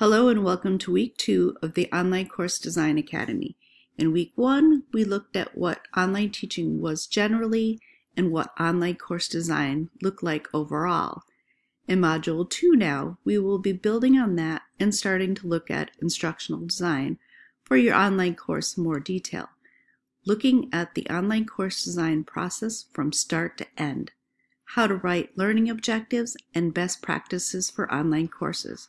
Hello and welcome to week two of the Online Course Design Academy. In week one, we looked at what online teaching was generally and what online course design looked like overall. In module two now, we will be building on that and starting to look at instructional design for your online course in more detail, looking at the online course design process from start to end, how to write learning objectives and best practices for online courses.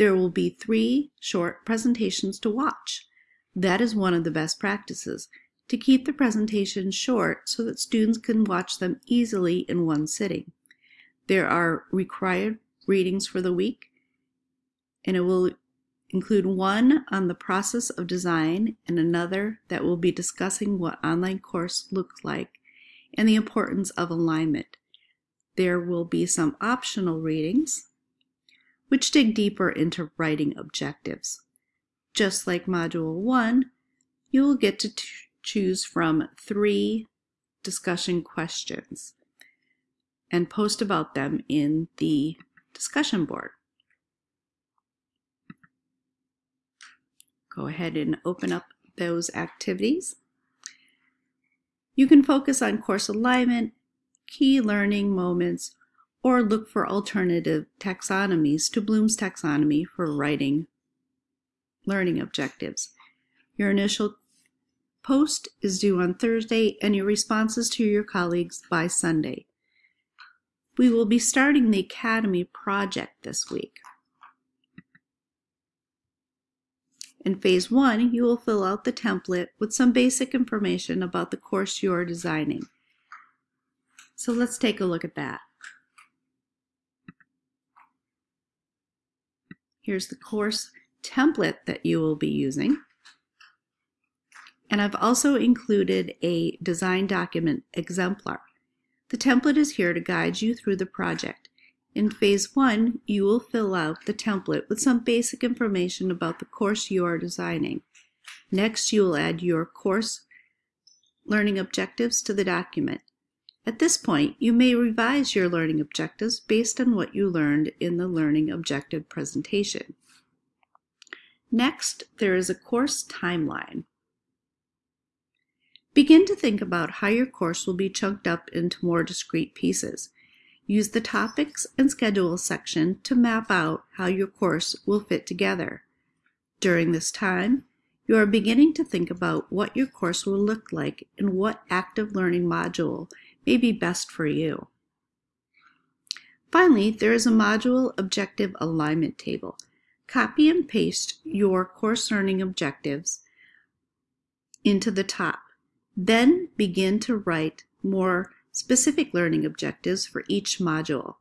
There will be three short presentations to watch. That is one of the best practices, to keep the presentations short so that students can watch them easily in one sitting. There are required readings for the week, and it will include one on the process of design and another that will be discussing what online course looks like and the importance of alignment. There will be some optional readings which dig deeper into writing objectives. Just like Module 1, you will get to choose from three discussion questions and post about them in the discussion board. Go ahead and open up those activities. You can focus on course alignment, key learning moments, or look for alternative taxonomies to Bloom's taxonomy for writing learning objectives. Your initial post is due on Thursday and your responses to your colleagues by Sunday. We will be starting the Academy project this week. In phase one, you will fill out the template with some basic information about the course you are designing. So let's take a look at that. Here's the course template that you will be using. And I've also included a design document exemplar. The template is here to guide you through the project. In phase one, you will fill out the template with some basic information about the course you are designing. Next, you will add your course learning objectives to the document. At this point, you may revise your learning objectives based on what you learned in the learning objective presentation. Next, there is a course timeline. Begin to think about how your course will be chunked up into more discrete pieces. Use the Topics and Schedule section to map out how your course will fit together. During this time, you are beginning to think about what your course will look like and what active learning module may be best for you. Finally, there is a module objective alignment table. Copy and paste your course learning objectives into the top. Then begin to write more specific learning objectives for each module.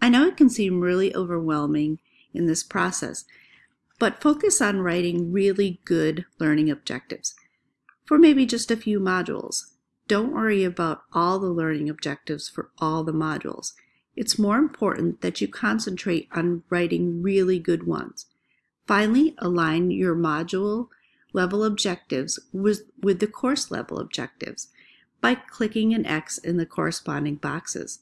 I know it can seem really overwhelming in this process, but focus on writing really good learning objectives for maybe just a few modules. Don't worry about all the learning objectives for all the modules. It's more important that you concentrate on writing really good ones. Finally, align your module level objectives with, with the course level objectives by clicking an X in the corresponding boxes.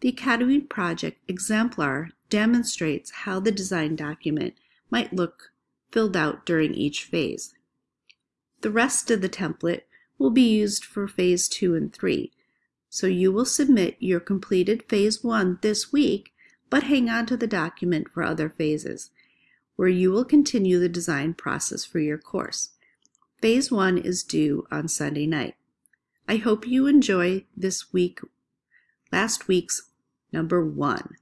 The Academy Project Exemplar demonstrates how the design document might look filled out during each phase. The rest of the template will be used for phase two and three. So you will submit your completed phase one this week, but hang on to the document for other phases, where you will continue the design process for your course. Phase one is due on Sunday night. I hope you enjoy this week, last week's number one.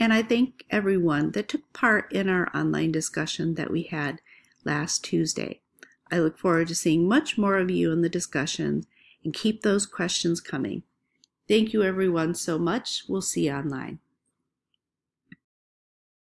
And I thank everyone that took part in our online discussion that we had last Tuesday. I look forward to seeing much more of you in the discussion and keep those questions coming. Thank you everyone so much. We'll see you online.